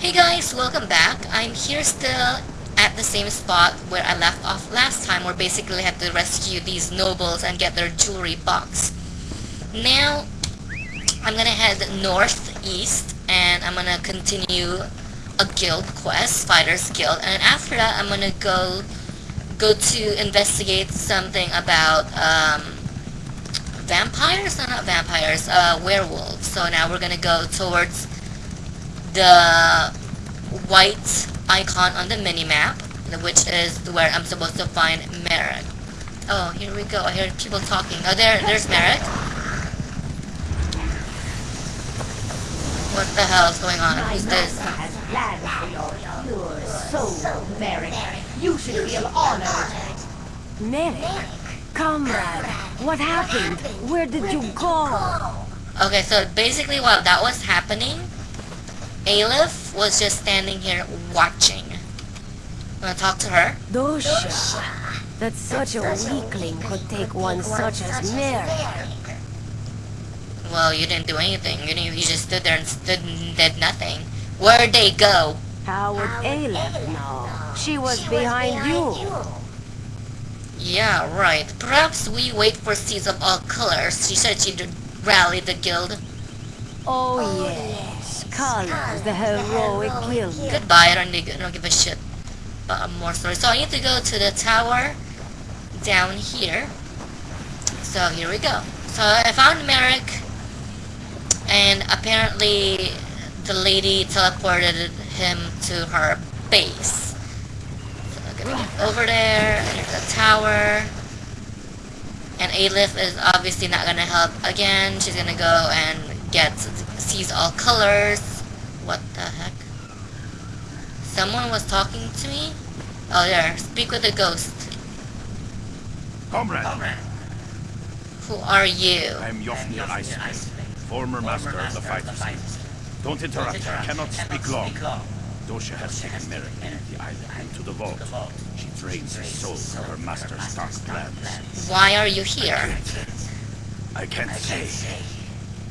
Hey guys, welcome back. I'm here still at the same spot where I left off last time where basically I had to rescue these nobles and get their jewelry box. Now, I'm gonna head northeast and I'm gonna continue a guild quest, Fighters Guild, and after that I'm gonna go go to investigate something about um, vampires? No, not vampires, uh, werewolves. So now we're gonna go towards the white icon on the mini-map, which is where I'm supposed to find Merric. Oh, here we go. I hear people talking. Oh, there, there's Merric. What the hell is going on? Who's this? has plans for your pure soul, Merric. You should feel honored. Merric, comrade, what happened? Where did you go? Okay, so basically while that was happening, Aelif was just standing here watching. Wanna talk to her? Doshia, that such a weakling could take one such as Merric. Well, you didn't do anything. You, didn't, you just stood there and stood and did nothing. Where'd they go? How would Aelif know? She was behind you. Yeah, right. Perhaps we wait for Sees All Colors. She said she'd rally the guild. Oh, oh the heroic. Goodbye, I don't, I don't give a shit about more stories. So I need to go to the tower down here. So here we go. So I found Merric, and apparently the lady teleported him to her base. Over there, enter the tower. And Aelif is obviously not gonna help again. She's gonna go and get sees all colors. What the heck? Someone was talking to me? Oh there, speak with the ghost. Comrade, Comrade. Who are you? I am Yofnir Iceblade, former master of the fighters. Don't interrupt, I cannot speak long. Doshia has taken Merric and the island into the vault. She drains his soul for her master's dark plans. Why are you here? I can't say.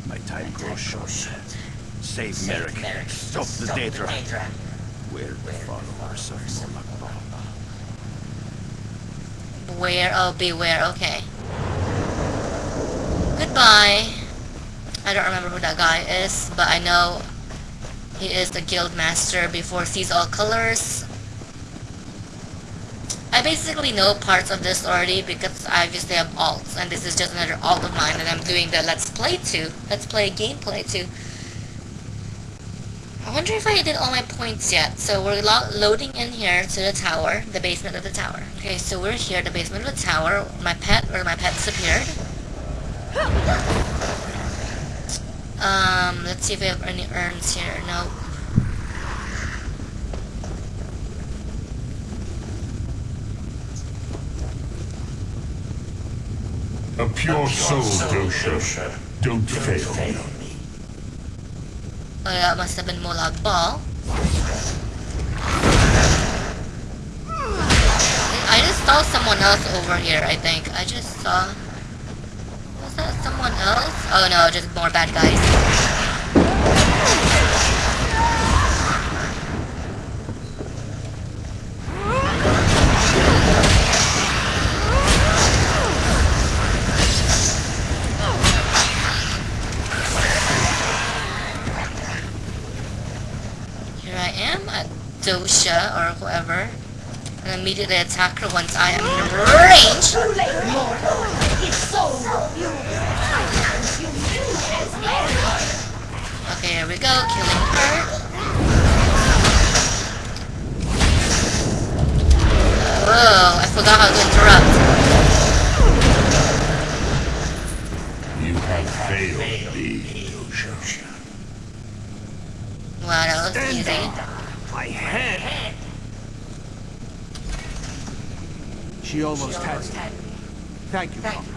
My time grows short. Save Merric. Stop the Daedra. We're the followers of Molag Bal. Beware, oh beware, okay. Goodbye. I don't remember who that guy is, but I know he is the guild master before sees all colors. I basically know parts of this already because I obviously have alts, and this is just another alt of mine that I'm doing the let's play to. Let's play a gameplay to. I wonder if I did all my points yet. So we're lo loading in here to the tower, the basement of the tower. Okay, so we're here, the basement of the tower. My pet, or my pet disappeared. Um, let's see if we have any urns here. No. A pure soul, Doshia. Don't fail me. Oh, that must have been Molag Bal. I just saw someone else over here, I think. I just saw... Was that someone else? Oh no, just more bad guys. Here I am at Doshia or whoever. And immediately attack her once I am in range. Too late, mortal. His soul will you. I will consume you as Merric. Okay, here we go, killing her. Whoa, I forgot how to interrupt. You have failed me, Doshia. Wow, that was easy. My head! She almost had me. Thank you, comrade.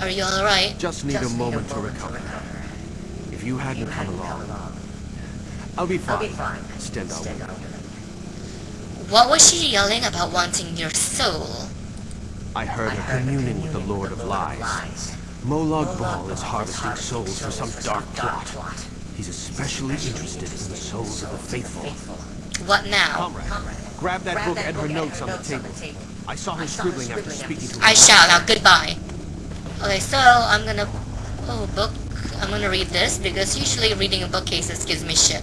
Are you alright? Just need a moment to recover. If you hadn't come along, I'll be fine. I'll be fine. Stand out. What was she yelling about wanting your soul? I heard her communing with the Lord of Lies. Molag Bal is harvesting souls for some dark plot. He's especially interested in the souls of the faithful. What now? Comrade, grab that book Edward notes on the table. I saw him scribbling after speaking to her. I shall. Now, goodbye. Okay, so I'm gonna... Oh, book. I'm gonna read this because usually reading a bookcases gives me shit.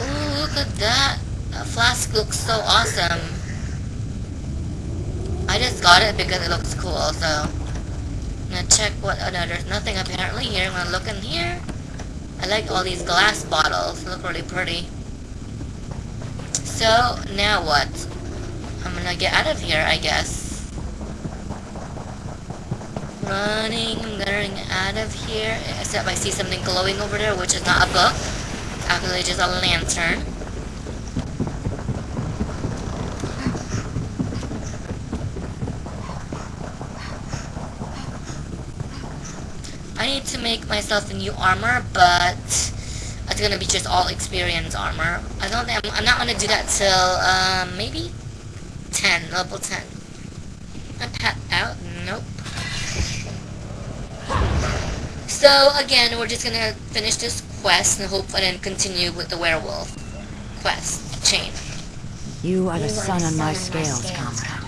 Ooh, look at that. That flask looks so awesome. I just got it because it looks cool, so... I'm gonna check what... Oh, no, there's nothing apparently here. I'm gonna look in here. I like all these glass bottles. Look really pretty. So, now what? I'm gonna get out of here, I guess. Running, getting out of here. Except I see something glowing over there, which is not a book. It's actually just a lantern. Need to make myself a new armor, but it's gonna be just all experience armor. I don't think I'm, I'm not gonna do that till um, maybe 10, level 10. A pat out? Nope. So again, we're just gonna finish this quest and hope and then continue with the werewolf quest chain. You are the sun on my scales, comrade.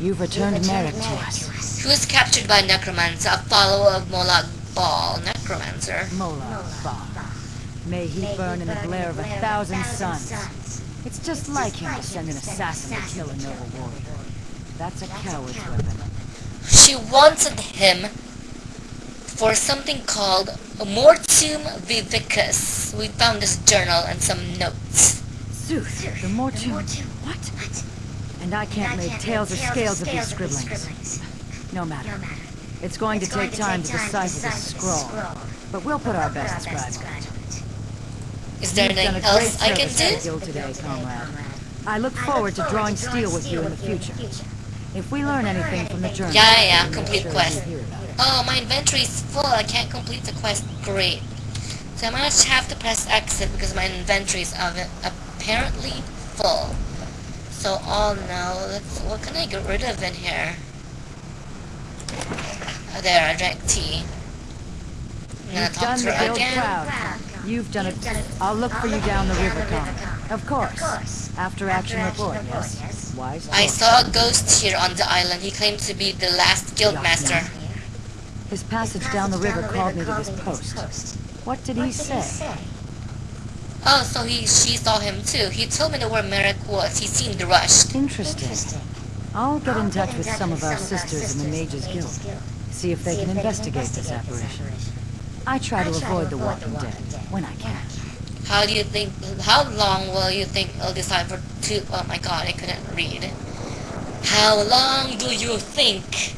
You've returned Merric to us. Who was captured by Necromancer, a follower of Molag Bal, Necromancer. Mola. May he burn in the glare of a thousand suns. It's just like him to send an assassin to kill a noble warrior. That's a coward's weapon. She wanted him for something called Mortum Vivicus. We found this journal and some notes. Zeus, the Mortu. What? And I can't make tails or scales of these scribblings. No matter. It's going to take time to decipher the scroll, but we'll put our best scribe on it. Is there You've anything else I can service to the do? today, comrade. I look forward to drawing steel with you in the future. If we learn anything from the journal, Yeah, yeah, complete quest. you hear about it. Oh, my inventory is full. I can't complete the quest. Great. So I might have to press exit because my inventory is apparently full. So, all no, let's, what can I get rid of in here? Oh, there, I drank tea. I'm gonna You've talk done to the her again. proud. You've done it. I'll look for you down the river, comrade. Of course. After action report, yes? Wise I saw a ghost here on the island. He claimed to be the last guild master. His passage down the river called me to this post. What did he say? Oh, so he she saw him too. He told me the where Merric was. He seemed rushed. Interesting. I'll get in touch with some of our sisters in the Mages Guild. See if they can investigate this apparition. I try to avoid the Walking Dead when I can. How do you think? How long will you think it'll decipher to? Oh my god, I couldn't read. How long do you think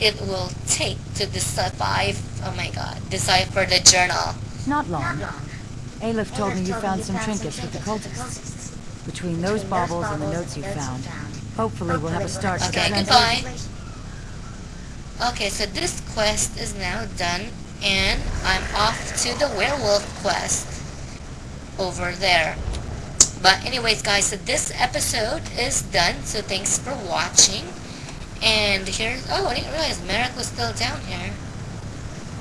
it will take to decipher? Oh my god, decipher the journal. Not long. Aelif told me you found some trinkets with the cultists. Between those baubles and the notes you found, hopefully we'll have a start to the Okay, translation. goodbye. Okay, so this quest is now done, and I'm off to the werewolf quest over there. But anyways, guys, so this episode is done. So thanks for watching. And here's oh, I didn't realize Merric was still down here.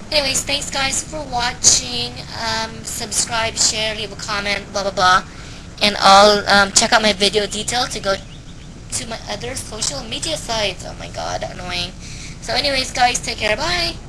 Anyways, thanks guys for watching. Um, subscribe, share, leave a comment, blah blah blah, and I'll um, check out my video detail to go to my other social media sites. Oh my god, annoying. So anyways guys, take care, bye!